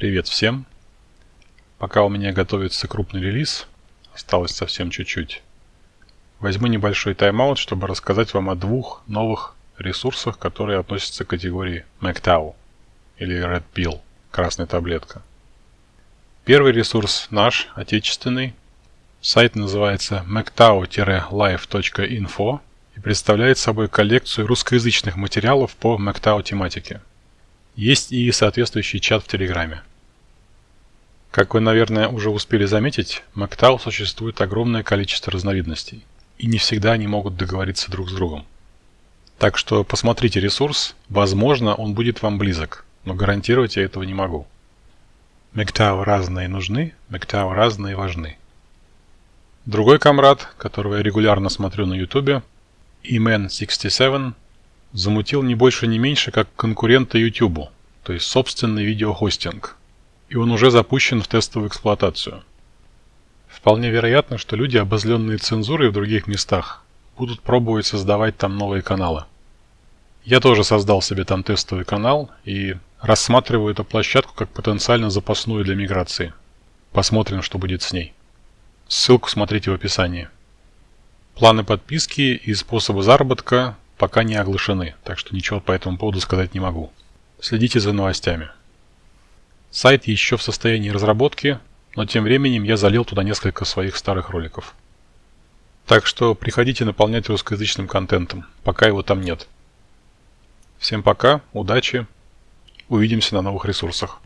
Привет всем! Пока у меня готовится крупный релиз, осталось совсем чуть-чуть, возьму небольшой тайм-аут, чтобы рассказать вам о двух новых ресурсах, которые относятся к категории MacTow или Red Pill, красная таблетка. Первый ресурс наш, отечественный. Сайт называется mactao-live.info и представляет собой коллекцию русскоязычных материалов по MacTow тематике. Есть и соответствующий чат в Телеграме. Как вы, наверное, уже успели заметить, MacTow существует огромное количество разновидностей, и не всегда они могут договориться друг с другом. Так что посмотрите ресурс, возможно, он будет вам близок, но гарантировать я этого не могу. MacTow разные нужны, MacTow разные важны. Другой комрад, которого я регулярно смотрю на YouTube, Eman67, замутил не больше не меньше, как конкурента YouTube, то есть собственный видеохостинг. И он уже запущен в тестовую эксплуатацию. Вполне вероятно, что люди, обозленные цензурой в других местах, будут пробовать создавать там новые каналы. Я тоже создал себе там тестовый канал и рассматриваю эту площадку как потенциально запасную для миграции. Посмотрим, что будет с ней. Ссылку смотрите в описании. Планы подписки и способы заработка пока не оглашены, так что ничего по этому поводу сказать не могу. Следите за новостями. Сайт еще в состоянии разработки, но тем временем я залил туда несколько своих старых роликов. Так что приходите наполнять русскоязычным контентом, пока его там нет. Всем пока, удачи, увидимся на новых ресурсах.